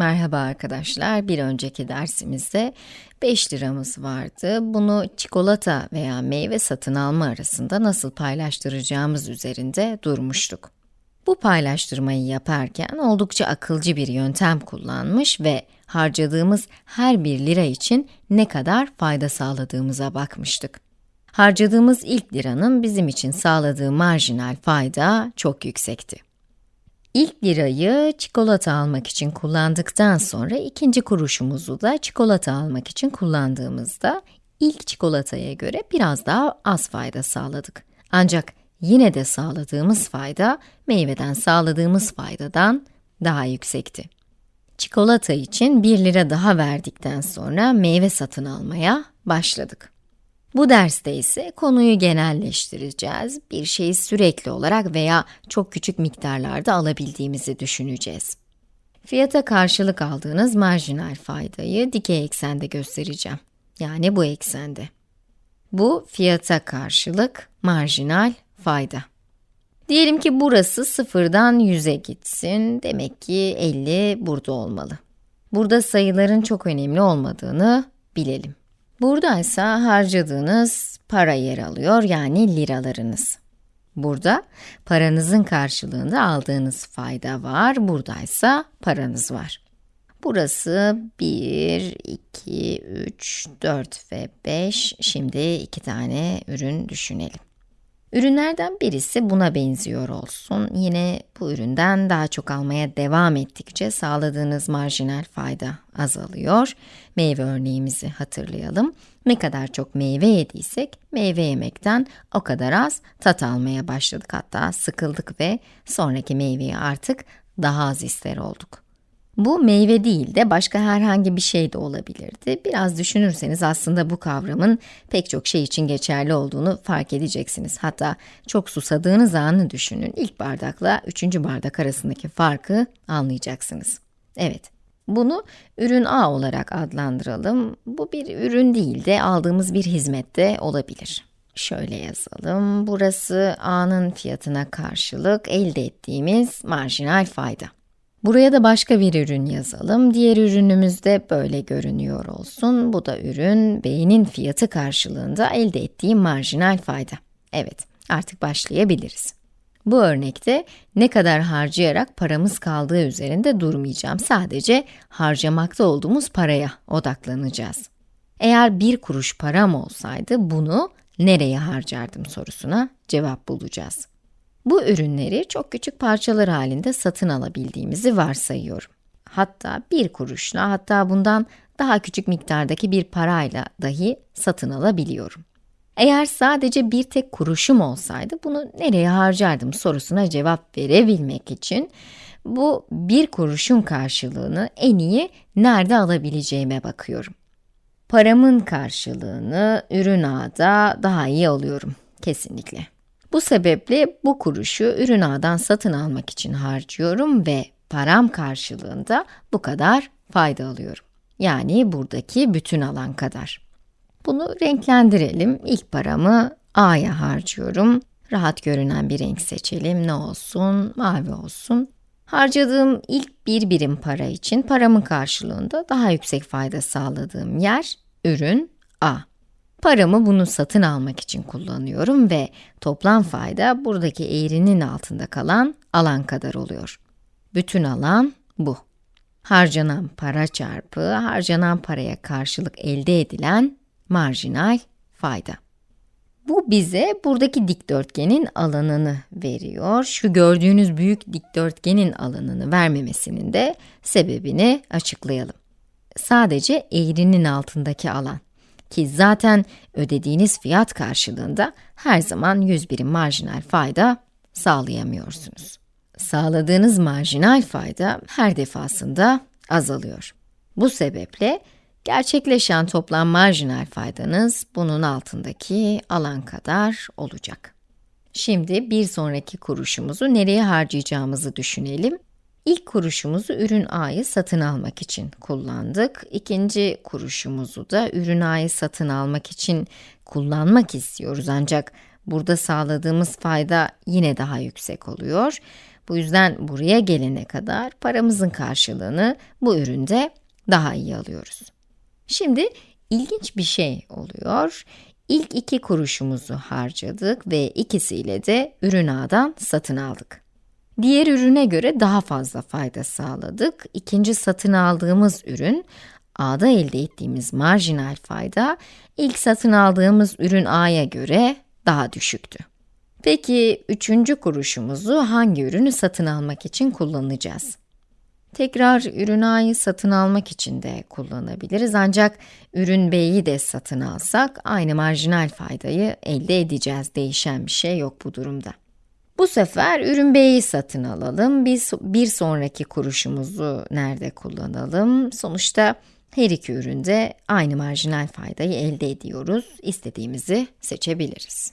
Merhaba arkadaşlar. Bir önceki dersimizde 5 liramız vardı. Bunu çikolata veya meyve satın alma arasında nasıl paylaştıracağımız üzerinde durmuştuk. Bu paylaştırmayı yaparken oldukça akılcı bir yöntem kullanmış ve harcadığımız her bir lira için ne kadar fayda sağladığımıza bakmıştık. Harcadığımız ilk liranın bizim için sağladığı marjinal fayda çok yüksekti. İlk lirayı çikolata almak için kullandıktan sonra ikinci kuruşumuzu da çikolata almak için kullandığımızda ilk çikolataya göre biraz daha az fayda sağladık. Ancak yine de sağladığımız fayda meyveden sağladığımız faydadan daha yüksekti. Çikolata için 1 lira daha verdikten sonra meyve satın almaya başladık. Bu derste ise konuyu genelleştireceğiz. Bir şeyi sürekli olarak veya çok küçük miktarlarda alabildiğimizi düşüneceğiz. Fiyata karşılık aldığınız marjinal faydayı dikey eksende göstereceğim. Yani bu eksende. Bu fiyata karşılık marjinal fayda. Diyelim ki burası sıfırdan 100'e gitsin. Demek ki 50 burada olmalı. Burada sayıların çok önemli olmadığını bilelim. Buradaysa harcadığınız para yer alıyor yani liralarınız. Burada paranızın karşılığında aldığınız fayda var, buradaysa paranız var. Burası 1, 2, 3, 4 ve 5. Şimdi iki tane ürün düşünelim. Ürünlerden birisi buna benziyor olsun. Yine bu üründen daha çok almaya devam ettikçe sağladığınız marjinal fayda azalıyor. Meyve örneğimizi hatırlayalım. Ne kadar çok meyve yediysek, meyve yemekten o kadar az tat almaya başladık. Hatta sıkıldık ve sonraki meyveyi artık daha az ister olduk. Bu meyve değil de başka herhangi bir şey de olabilirdi. Biraz düşünürseniz aslında bu kavramın pek çok şey için geçerli olduğunu fark edeceksiniz. Hatta çok susadığınız anı düşünün. İlk bardakla üçüncü bardak arasındaki farkı anlayacaksınız. Evet, bunu ürün A olarak adlandıralım. Bu bir ürün değil de aldığımız bir hizmet de olabilir. Şöyle yazalım. Burası A'nın fiyatına karşılık elde ettiğimiz marjinal fayda. Buraya da başka bir ürün yazalım. Diğer ürünümüz de böyle görünüyor olsun. Bu da ürün B'nin fiyatı karşılığında elde ettiğim marjinal fayda. Evet, artık başlayabiliriz. Bu örnekte ne kadar harcayarak paramız kaldığı üzerinde durmayacağım. Sadece harcamakta olduğumuz paraya odaklanacağız. Eğer bir kuruş param olsaydı bunu nereye harcardım sorusuna cevap bulacağız. Bu ürünleri çok küçük parçalar halinde satın alabildiğimizi varsayıyorum. Hatta bir kuruşla, hatta bundan daha küçük miktardaki bir parayla dahi satın alabiliyorum. Eğer sadece bir tek kuruşum olsaydı bunu nereye harcardım sorusuna cevap verebilmek için bu bir kuruşun karşılığını en iyi nerede alabileceğime bakıyorum. Paramın karşılığını ürün ağda daha iyi alıyorum kesinlikle. Bu sebeple bu kuruşu ürün ağdan satın almak için harcıyorum ve param karşılığında bu kadar fayda alıyorum. Yani buradaki bütün alan kadar. Bunu renklendirelim. İlk paramı A'ya harcıyorum. Rahat görünen bir renk seçelim. Ne olsun? Mavi olsun. Harcadığım ilk bir birim para için paramın karşılığında daha yüksek fayda sağladığım yer, ürün A. Paramı bunu satın almak için kullanıyorum ve toplam fayda buradaki eğrinin altında kalan alan kadar oluyor. Bütün alan bu. Harcanan para çarpı harcanan paraya karşılık elde edilen marjinal fayda. Bu bize buradaki dikdörtgenin alanını veriyor. Şu gördüğünüz büyük dikdörtgenin alanını vermemesinin de sebebini açıklayalım. Sadece eğrinin altındaki alan ki zaten ödediğiniz fiyat karşılığında her zaman 100 birim marjinal fayda sağlayamıyorsunuz. Sağladığınız marjinal fayda her defasında azalıyor. Bu sebeple gerçekleşen toplam marjinal faydanız bunun altındaki alan kadar olacak. Şimdi bir sonraki kuruşumuzu nereye harcayacağımızı düşünelim. İlk kuruşumuzu ürün A'yı satın almak için kullandık. İkinci kuruşumuzu da ürün A'yı satın almak için kullanmak istiyoruz ancak burada sağladığımız fayda yine daha yüksek oluyor. Bu yüzden buraya gelene kadar paramızın karşılığını bu üründe daha iyi alıyoruz. Şimdi ilginç bir şey oluyor. İlk iki kuruşumuzu harcadık ve ikisiyle de ürün ağdan satın aldık. Diğer ürüne göre daha fazla fayda sağladık. İkinci satın aldığımız ürün, A'da elde ettiğimiz marjinal fayda, ilk satın aldığımız ürün A'ya göre daha düşüktü. Peki üçüncü kuruşumuzu hangi ürünü satın almak için kullanacağız? Tekrar ürün A'yı satın almak için de kullanabiliriz ancak ürün B'yi de satın alsak aynı marjinal faydayı elde edeceğiz. Değişen bir şey yok bu durumda. Bu sefer ürün B'yi satın alalım. Biz bir sonraki kuruşumuzu nerede kullanalım? Sonuçta her iki üründe aynı marjinal faydayı elde ediyoruz. İstediğimizi seçebiliriz.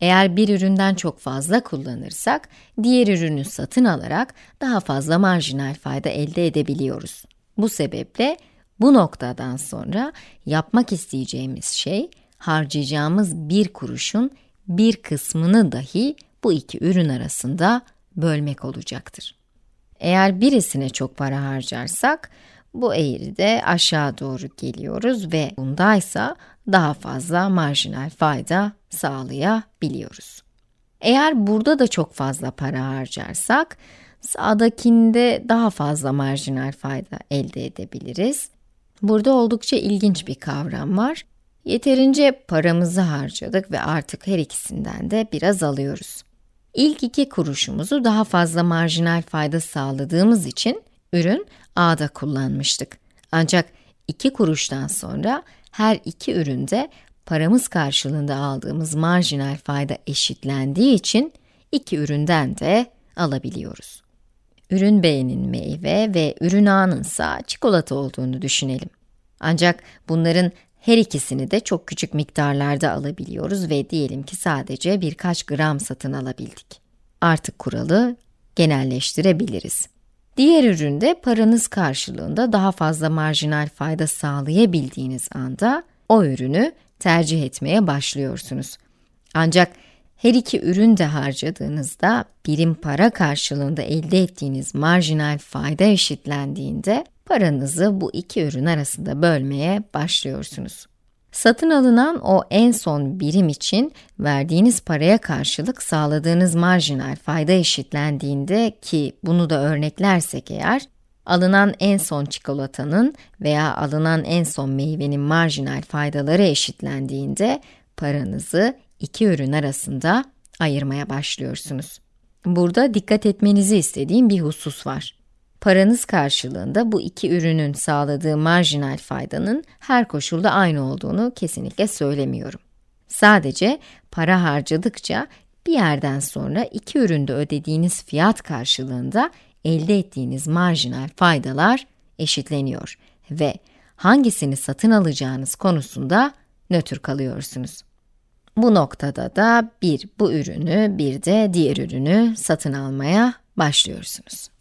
Eğer bir üründen çok fazla kullanırsak, diğer ürünü satın alarak daha fazla marjinal fayda elde edebiliyoruz. Bu sebeple bu noktadan sonra yapmak isteyeceğimiz şey, harcayacağımız bir kuruşun bir kısmını dahi bu iki ürün arasında bölmek olacaktır. Eğer birisine çok para harcarsak, bu eğride aşağı doğru geliyoruz ve bundaysa daha fazla marjinal fayda sağlayabiliyoruz. Eğer burada da çok fazla para harcarsak, sağdakinde daha fazla marjinal fayda elde edebiliriz. Burada oldukça ilginç bir kavram var. Yeterince paramızı harcadık ve artık her ikisinden de biraz alıyoruz. İlk iki kuruşumuzu daha fazla marjinal fayda sağladığımız için ürün A'da kullanmıştık. Ancak iki kuruştan sonra her iki üründe paramız karşılığında aldığımız marjinal fayda eşitlendiği için iki üründen de alabiliyoruz. Ürün B'nin meyve ve ürün A'nın ise çikolata olduğunu düşünelim. Ancak bunların her ikisini de çok küçük miktarlarda alabiliyoruz ve diyelim ki sadece birkaç gram satın alabildik. Artık kuralı genelleştirebiliriz. Diğer üründe paranız karşılığında daha fazla marjinal fayda sağlayabildiğiniz anda o ürünü tercih etmeye başlıyorsunuz. Ancak her iki ürün de harcadığınızda birim para karşılığında elde ettiğiniz marjinal fayda eşitlendiğinde paranızı bu iki ürün arasında bölmeye başlıyorsunuz. Satın alınan o en son birim için verdiğiniz paraya karşılık sağladığınız marjinal fayda eşitlendiğinde ki bunu da örneklersek eğer, alınan en son çikolatanın veya alınan en son meyvenin marjinal faydaları eşitlendiğinde paranızı iki ürün arasında ayırmaya başlıyorsunuz. Burada dikkat etmenizi istediğim bir husus var. Paranız karşılığında bu iki ürünün sağladığı marjinal faydanın her koşulda aynı olduğunu kesinlikle söylemiyorum. Sadece para harcadıkça bir yerden sonra iki üründe ödediğiniz fiyat karşılığında elde ettiğiniz marjinal faydalar eşitleniyor ve hangisini satın alacağınız konusunda nötr kalıyorsunuz. Bu noktada da bir bu ürünü bir de diğer ürünü satın almaya başlıyorsunuz.